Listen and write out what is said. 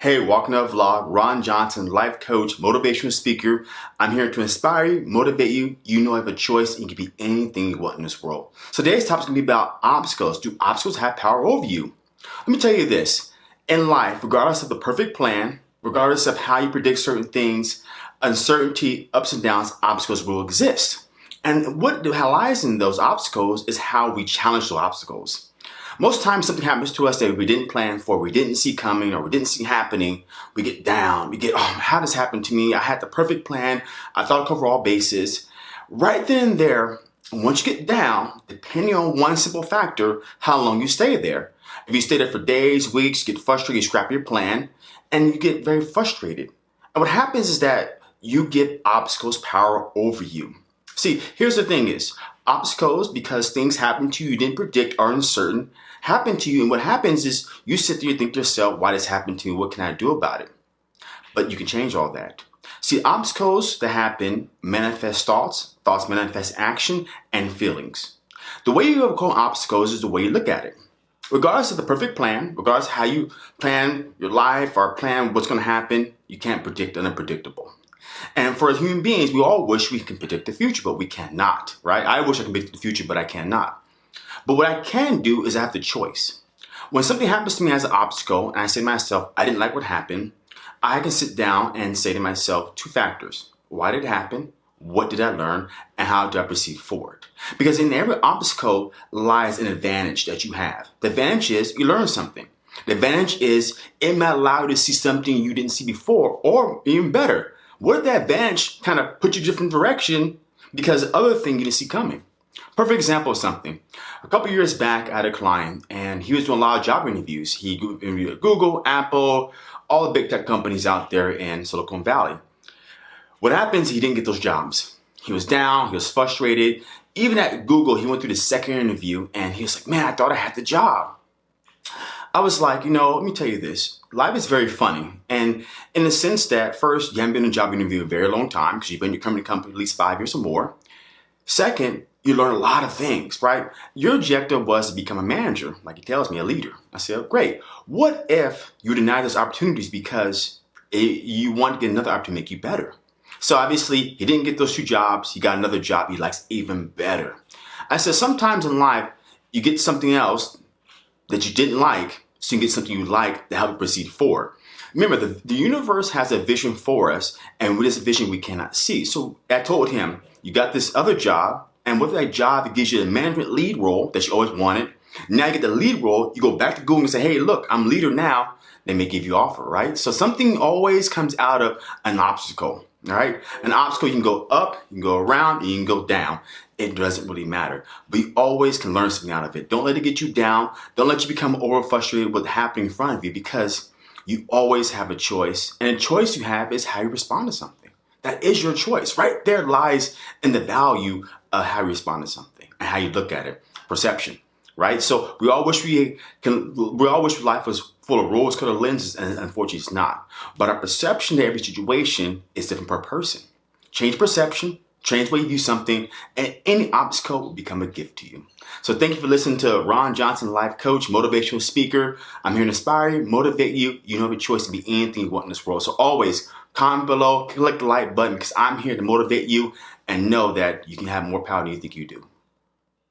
Hey, welcome to the vlog. Ron Johnson, life coach, motivational speaker. I'm here to inspire you, motivate you. You know you have a choice and you can be anything you want in this world. So today's topic is going to be about obstacles. Do obstacles have power over you? Let me tell you this. In life, regardless of the perfect plan, regardless of how you predict certain things, uncertainty, ups and downs, obstacles will exist. And what lies in those obstacles is how we challenge those obstacles. Most times something happens to us that we didn't plan for, we didn't see coming, or we didn't see happening. We get down, we get, oh, how this happened to me? I had the perfect plan. I thought I'd cover all bases. Right then and there, once you get down, depending on one simple factor, how long you stay there. If you stay there for days, weeks, get frustrated, you scrap your plan, and you get very frustrated. And what happens is that you give obstacles power over you. See, here's the thing is, obstacles, because things happen to you you didn't predict, are uncertain, happen to you. And what happens is you sit there and think to yourself, why this happened to me? What can I do about it? But you can change all that. See, obstacles that happen manifest thoughts, thoughts manifest action, and feelings. The way you overcome obstacles is the way you look at it. Regardless of the perfect plan, regardless of how you plan your life or plan what's going to happen, you can't predict unpredictable. And for human beings, we all wish we can predict the future, but we cannot, right? I wish I could predict the future, but I cannot. But what I can do is I have the choice. When something happens to me as an obstacle and I say to myself, I didn't like what happened, I can sit down and say to myself two factors. Why did it happen? What did I learn? And how do I proceed forward? Because in every obstacle lies an advantage that you have. The advantage is you learn something. The advantage is it might allow you to see something you didn't see before, or even better, what if that advantage kind of put you a different direction because other thing you didn't see coming? Perfect example of something. A couple years back, I had a client and he was doing a lot of job interviews. He interviewed Google, Apple, all the big tech companies out there in Silicon Valley. What happens, he didn't get those jobs. He was down, he was frustrated. Even at Google, he went through the second interview and he was like, man, I thought I had the job. I was like, you know, let me tell you this. Life is very funny. And in the sense that first, you haven't been in a job interview a very long time because you've been in your company, company at least five years or more. Second, you learn a lot of things, right? Your objective was to become a manager, like he tells me, a leader. I said, great. What if you deny those opportunities because it, you want to get another opportunity to make you better? So obviously, he didn't get those two jobs. He got another job he likes even better. I said, sometimes in life, you get something else that you didn't like, so you get something you like to help you proceed forward. Remember, the, the universe has a vision for us, and with this vision, we cannot see. So I told him, you got this other job, and with that job, it gives you a management lead role that you always wanted. Now you get the lead role, you go back to Google and say, hey, look, I'm leader now. They may give you offer, right? So something always comes out of an obstacle, all right? An obstacle, you can go up, you can go around, you can go down. It doesn't really matter. But you always can learn something out of it. Don't let it get you down. Don't let you become over frustrated with happening in front of you because you always have a choice. And a choice you have is how you respond to something. That is your choice. Right there lies in the value of how you respond to something and how you look at it. Perception, right? So we all wish we can, we all wish life was full of rose colored lenses and unfortunately it's not. But our perception to every situation is different per person. Change perception, change way you view something, and any obstacle will become a gift to you. So thank you for listening to Ron Johnson, life coach, motivational speaker. I'm here to inspire you, motivate you. You have a choice to be anything you want in this world. So always comment below, click the like button because I'm here to motivate you and know that you can have more power than you think you do.